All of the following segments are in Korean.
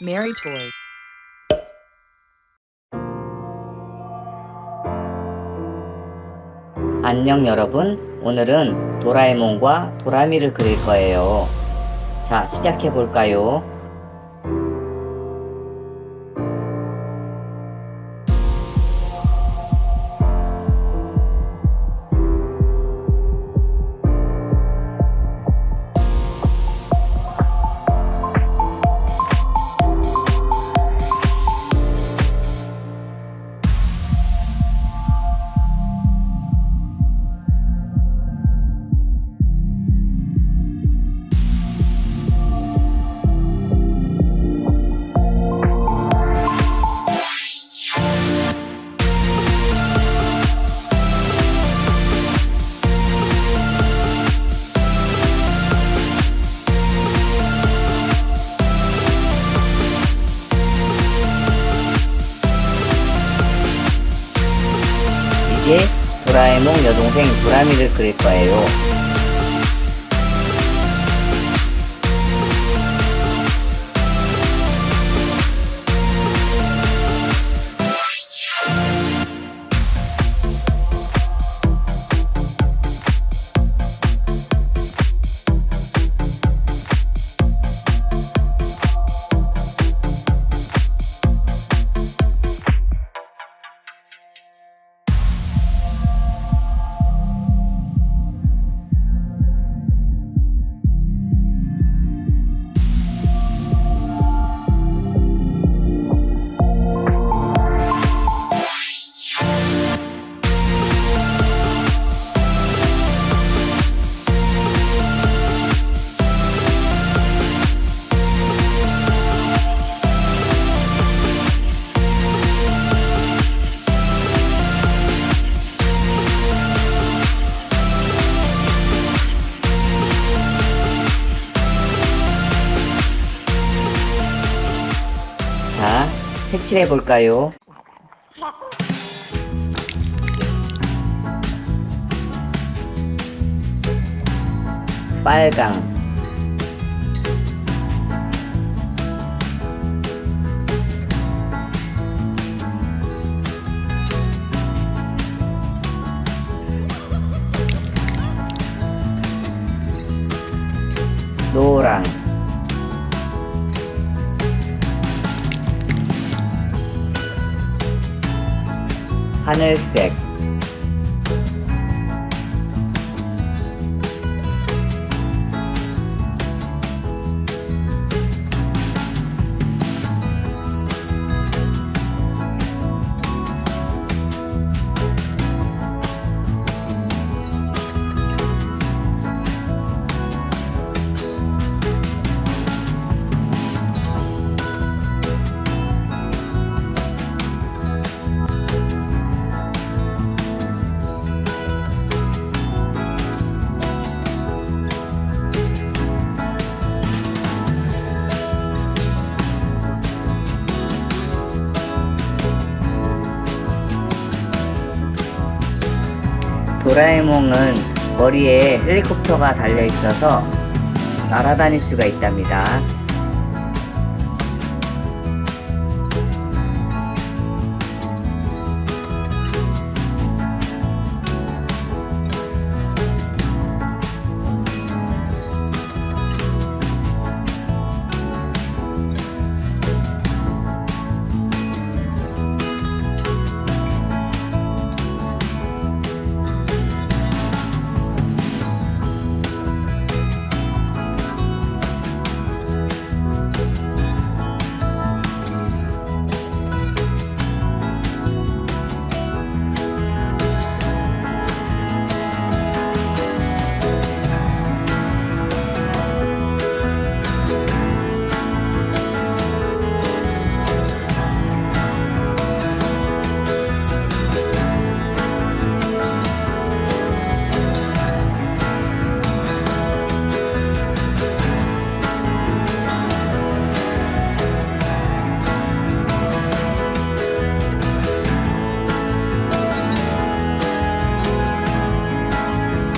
Mary Toy. 안녕 여러분. 오늘은 도라에몽과 도라미를 그릴 거예요. 자 시작해 볼까요 도라에몽 여동생 도라미를 그릴 거예요 색칠해 볼까요? 빨강. 노랑 하 도라에몽은 머리에 헬리콥터가 달려 있어서 날아다닐 수가 있답니다.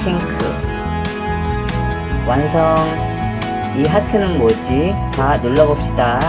핑크. 완성. 이 하트는 뭐지? 자 눌러봅시다